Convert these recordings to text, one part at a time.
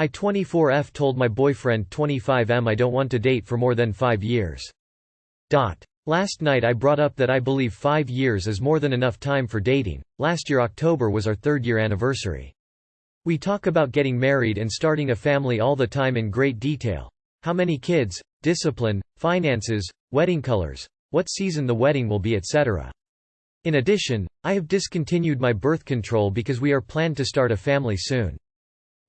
I 24F told my boyfriend 25M I don't want to date for more than 5 years. Dot. Last night I brought up that I believe 5 years is more than enough time for dating. Last year October was our 3rd year anniversary. We talk about getting married and starting a family all the time in great detail. How many kids, discipline, finances, wedding colors, what season the wedding will be etc. In addition, I have discontinued my birth control because we are planned to start a family soon.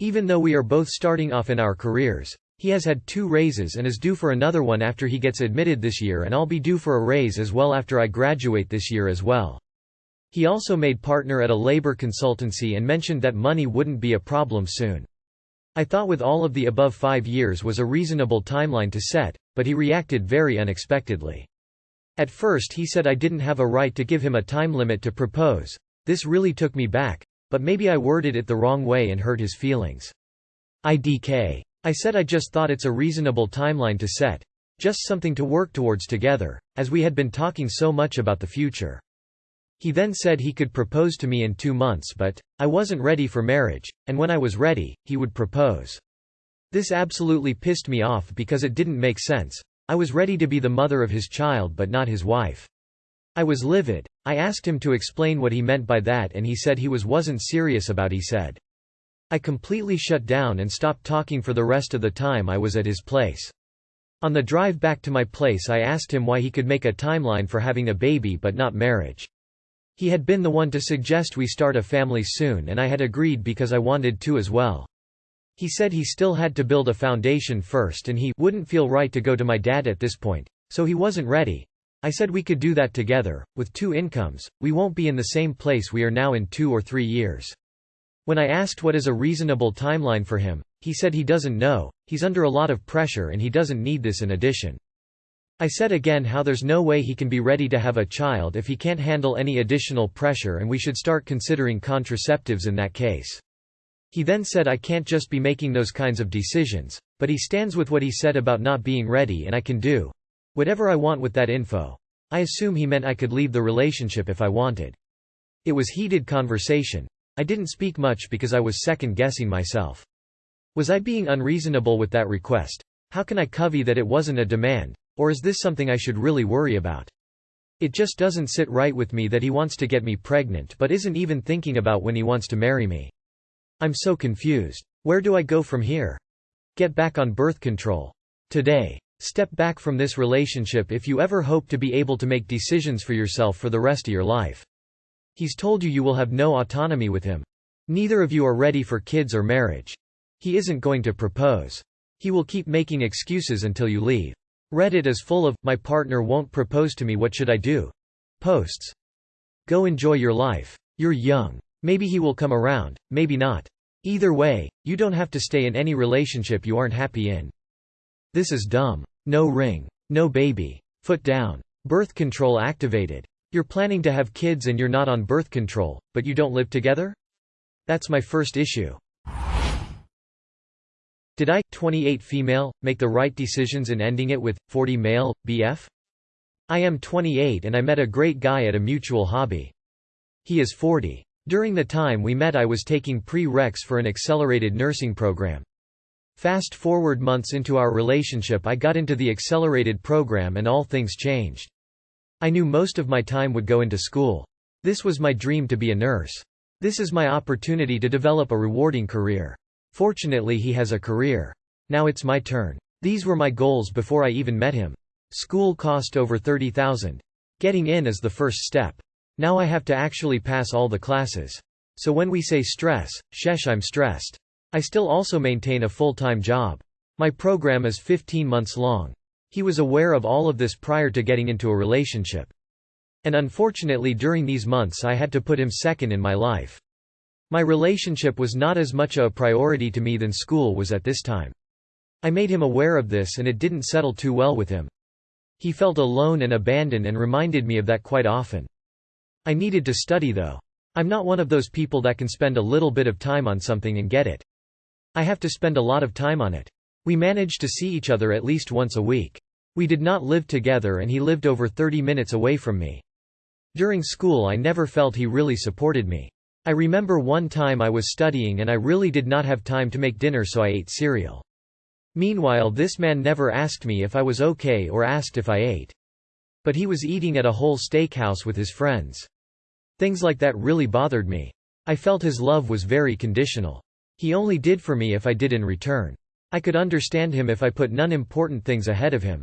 Even though we are both starting off in our careers, he has had two raises and is due for another one after he gets admitted this year and I'll be due for a raise as well after I graduate this year as well. He also made partner at a labor consultancy and mentioned that money wouldn't be a problem soon. I thought with all of the above five years was a reasonable timeline to set, but he reacted very unexpectedly. At first he said I didn't have a right to give him a time limit to propose. This really took me back, but maybe I worded it the wrong way and hurt his feelings. IDK. I said I just thought it's a reasonable timeline to set. Just something to work towards together, as we had been talking so much about the future. He then said he could propose to me in two months but, I wasn't ready for marriage, and when I was ready, he would propose. This absolutely pissed me off because it didn't make sense. I was ready to be the mother of his child but not his wife. I was livid. I asked him to explain what he meant by that and he said he was wasn't serious about he said. I completely shut down and stopped talking for the rest of the time I was at his place. On the drive back to my place I asked him why he could make a timeline for having a baby but not marriage. He had been the one to suggest we start a family soon and I had agreed because I wanted to as well. He said he still had to build a foundation first and he wouldn't feel right to go to my dad at this point, so he wasn't ready, I said we could do that together, with two incomes, we won't be in the same place we are now in two or three years. When I asked what is a reasonable timeline for him, he said he doesn't know, he's under a lot of pressure and he doesn't need this in addition. I said again how there's no way he can be ready to have a child if he can't handle any additional pressure and we should start considering contraceptives in that case. He then said I can't just be making those kinds of decisions, but he stands with what he said about not being ready and I can do, Whatever I want with that info. I assume he meant I could leave the relationship if I wanted. It was heated conversation. I didn't speak much because I was second-guessing myself. Was I being unreasonable with that request? How can I covey that it wasn't a demand? Or is this something I should really worry about? It just doesn't sit right with me that he wants to get me pregnant but isn't even thinking about when he wants to marry me. I'm so confused. Where do I go from here? Get back on birth control. Today. Step back from this relationship if you ever hope to be able to make decisions for yourself for the rest of your life. He's told you you will have no autonomy with him. Neither of you are ready for kids or marriage. He isn't going to propose. He will keep making excuses until you leave. Reddit is full of, my partner won't propose to me what should I do? Posts. Go enjoy your life. You're young. Maybe he will come around, maybe not. Either way, you don't have to stay in any relationship you aren't happy in. This is dumb. No ring. No baby. Foot down. Birth control activated. You're planning to have kids and you're not on birth control, but you don't live together? That's my first issue. Did I, 28 female, make the right decisions in ending it with 40 male, BF? I am 28 and I met a great guy at a mutual hobby. He is 40. During the time we met I was taking pre-reqs for an accelerated nursing program. Fast forward months into our relationship I got into the accelerated program and all things changed. I knew most of my time would go into school. This was my dream to be a nurse. This is my opportunity to develop a rewarding career. Fortunately he has a career. Now it's my turn. These were my goals before I even met him. School cost over 30,000. Getting in is the first step. Now I have to actually pass all the classes. So when we say stress, shesh I'm stressed. I still also maintain a full-time job. My program is 15 months long. He was aware of all of this prior to getting into a relationship. And unfortunately during these months I had to put him second in my life. My relationship was not as much a priority to me than school was at this time. I made him aware of this and it didn't settle too well with him. He felt alone and abandoned and reminded me of that quite often. I needed to study though. I'm not one of those people that can spend a little bit of time on something and get it. I have to spend a lot of time on it. We managed to see each other at least once a week. We did not live together and he lived over 30 minutes away from me. During school I never felt he really supported me. I remember one time I was studying and I really did not have time to make dinner so I ate cereal. Meanwhile this man never asked me if I was okay or asked if I ate. But he was eating at a whole steakhouse with his friends. Things like that really bothered me. I felt his love was very conditional. He only did for me if I did in return. I could understand him if I put non-important things ahead of him.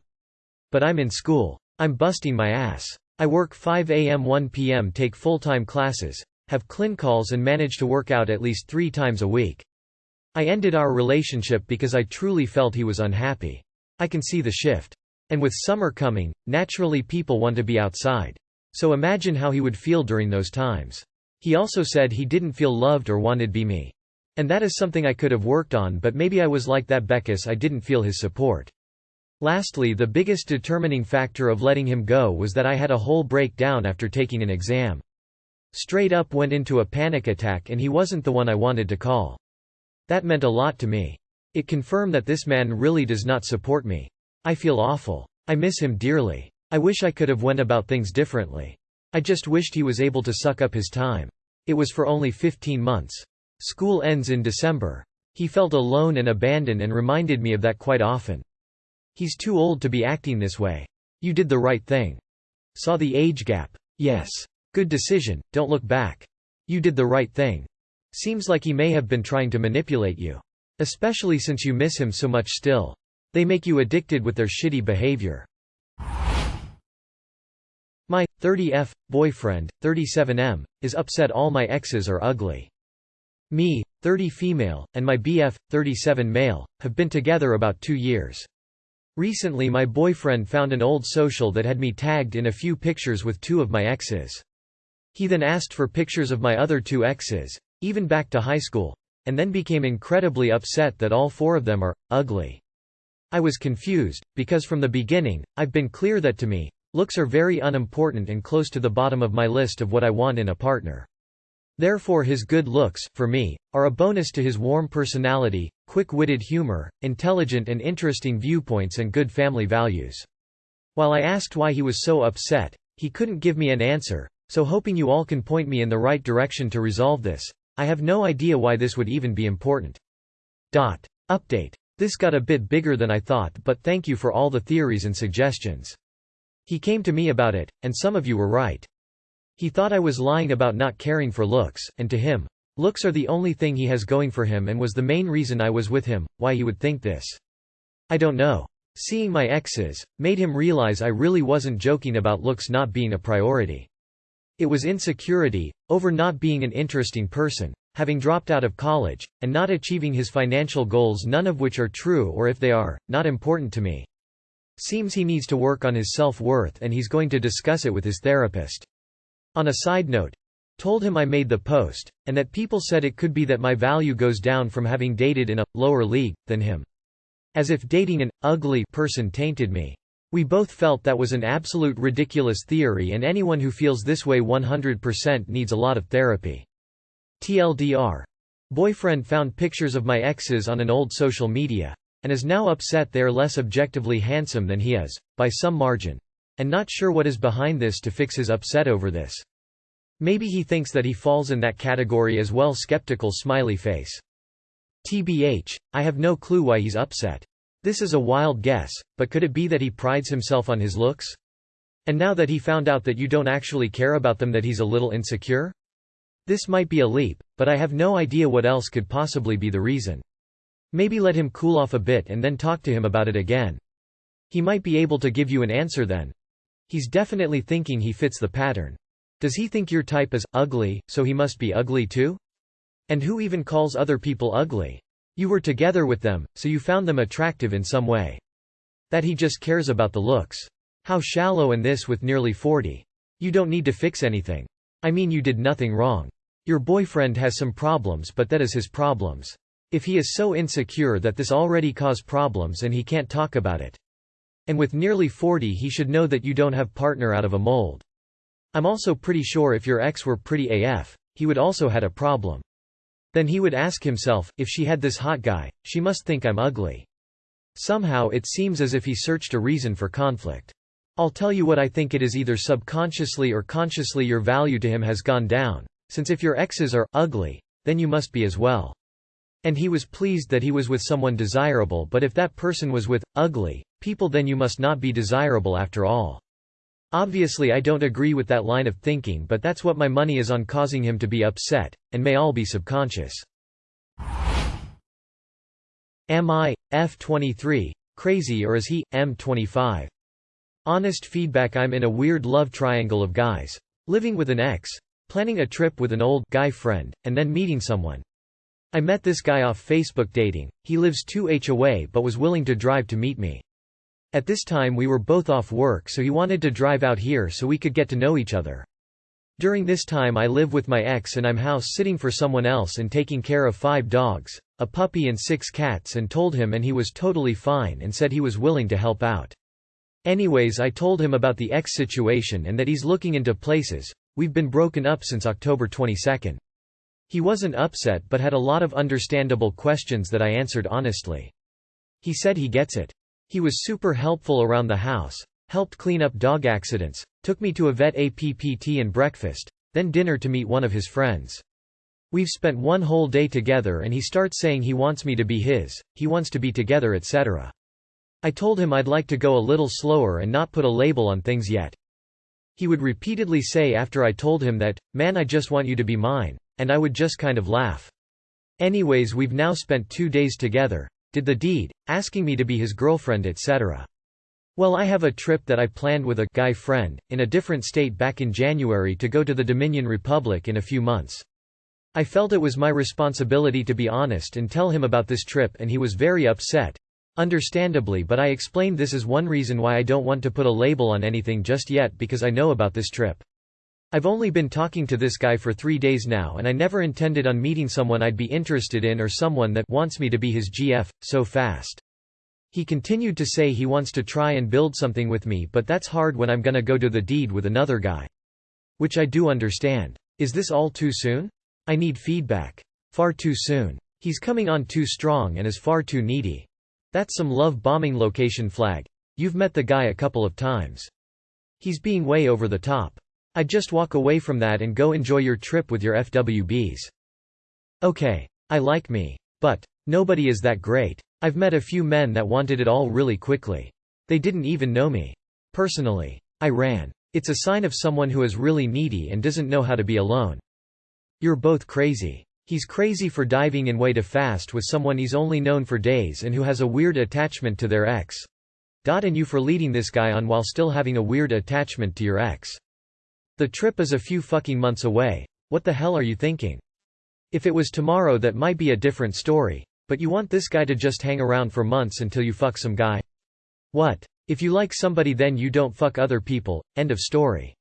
But I'm in school. I'm busting my ass. I work 5 am 1 pm take full-time classes, have clinicals and manage to work out at least three times a week. I ended our relationship because I truly felt he was unhappy. I can see the shift. And with summer coming, naturally people want to be outside. So imagine how he would feel during those times. He also said he didn't feel loved or wanted be me. And that is something I could have worked on but maybe I was like that Beckus I didn't feel his support. Lastly the biggest determining factor of letting him go was that I had a whole breakdown after taking an exam. Straight up went into a panic attack and he wasn't the one I wanted to call. That meant a lot to me. It confirmed that this man really does not support me. I feel awful. I miss him dearly. I wish I could have went about things differently. I just wished he was able to suck up his time. It was for only 15 months. School ends in December. He felt alone and abandoned and reminded me of that quite often. He's too old to be acting this way. You did the right thing. Saw the age gap. Yes. Good decision, don't look back. You did the right thing. Seems like he may have been trying to manipulate you. Especially since you miss him so much still. They make you addicted with their shitty behavior. My 30F boyfriend, 37M, is upset all my exes are ugly. Me, 30 female, and my BF, 37 male, have been together about two years. Recently my boyfriend found an old social that had me tagged in a few pictures with two of my exes. He then asked for pictures of my other two exes, even back to high school, and then became incredibly upset that all four of them are ugly. I was confused, because from the beginning, I've been clear that to me, looks are very unimportant and close to the bottom of my list of what I want in a partner. Therefore his good looks, for me, are a bonus to his warm personality, quick-witted humor, intelligent and interesting viewpoints and good family values. While I asked why he was so upset, he couldn't give me an answer, so hoping you all can point me in the right direction to resolve this, I have no idea why this would even be important. Dot. Update. This got a bit bigger than I thought but thank you for all the theories and suggestions. He came to me about it, and some of you were right. He thought I was lying about not caring for looks, and to him, looks are the only thing he has going for him and was the main reason I was with him, why he would think this. I don't know. Seeing my exes, made him realize I really wasn't joking about looks not being a priority. It was insecurity, over not being an interesting person, having dropped out of college, and not achieving his financial goals none of which are true or if they are, not important to me. Seems he needs to work on his self-worth and he's going to discuss it with his therapist. On a side note, told him I made the post, and that people said it could be that my value goes down from having dated in a lower league than him. As if dating an ugly person tainted me. We both felt that was an absolute ridiculous theory and anyone who feels this way 100% needs a lot of therapy. TLDR. Boyfriend found pictures of my exes on an old social media, and is now upset they are less objectively handsome than he is, by some margin. And not sure what is behind this to fix his upset over this. Maybe he thinks that he falls in that category as well skeptical smiley face. TBH, I have no clue why he's upset. This is a wild guess, but could it be that he prides himself on his looks? And now that he found out that you don't actually care about them that he's a little insecure? This might be a leap, but I have no idea what else could possibly be the reason. Maybe let him cool off a bit and then talk to him about it again. He might be able to give you an answer then. He's definitely thinking he fits the pattern. Does he think your type is ugly, so he must be ugly too? And who even calls other people ugly? You were together with them, so you found them attractive in some way. That he just cares about the looks. How shallow and this with nearly 40. You don't need to fix anything. I mean you did nothing wrong. Your boyfriend has some problems but that is his problems. If he is so insecure that this already cause problems and he can't talk about it. And with nearly 40 he should know that you don't have partner out of a mold. I'm also pretty sure if your ex were pretty AF, he would also had a problem. Then he would ask himself, if she had this hot guy, she must think I'm ugly. Somehow it seems as if he searched a reason for conflict. I'll tell you what I think it is either subconsciously or consciously your value to him has gone down. since if your exes are ugly, then you must be as well. And he was pleased that he was with someone desirable but if that person was with, ugly, people then you must not be desirable after all. Obviously I don't agree with that line of thinking but that's what my money is on causing him to be upset, and may all be subconscious. Am I, F23, crazy or is he, M25? Honest feedback I'm in a weird love triangle of guys. Living with an ex, planning a trip with an old guy friend, and then meeting someone. I met this guy off Facebook dating, he lives 2h away but was willing to drive to meet me. At this time we were both off work so he wanted to drive out here so we could get to know each other. During this time I live with my ex and I'm house sitting for someone else and taking care of five dogs, a puppy and six cats and told him and he was totally fine and said he was willing to help out. Anyways I told him about the ex situation and that he's looking into places, we've been broken up since October 22. He wasn't upset but had a lot of understandable questions that I answered honestly. He said he gets it. He was super helpful around the house, helped clean up dog accidents, took me to a vet APPT and breakfast, then dinner to meet one of his friends. We've spent one whole day together and he starts saying he wants me to be his, he wants to be together etc. I told him I'd like to go a little slower and not put a label on things yet. He would repeatedly say after I told him that, man I just want you to be mine, and I would just kind of laugh. Anyways we've now spent two days together, did the deed, asking me to be his girlfriend etc. Well I have a trip that I planned with a guy friend, in a different state back in January to go to the Dominican Republic in a few months. I felt it was my responsibility to be honest and tell him about this trip and he was very upset. Understandably but I explained this is one reason why I don't want to put a label on anything just yet because I know about this trip. I've only been talking to this guy for three days now and I never intended on meeting someone I'd be interested in or someone that wants me to be his GF, so fast. He continued to say he wants to try and build something with me but that's hard when I'm gonna go to the deed with another guy. Which I do understand. Is this all too soon? I need feedback. Far too soon. He's coming on too strong and is far too needy. That's some love bombing location flag. You've met the guy a couple of times. He's being way over the top. I'd just walk away from that and go enjoy your trip with your FWBs. Okay. I like me. But, nobody is that great. I've met a few men that wanted it all really quickly. They didn't even know me. Personally. I ran. It's a sign of someone who is really needy and doesn't know how to be alone. You're both crazy. He's crazy for diving in way too fast with someone he's only known for days and who has a weird attachment to their ex. Dot And you for leading this guy on while still having a weird attachment to your ex. The trip is a few fucking months away. What the hell are you thinking? If it was tomorrow that might be a different story. But you want this guy to just hang around for months until you fuck some guy? What? If you like somebody then you don't fuck other people, end of story.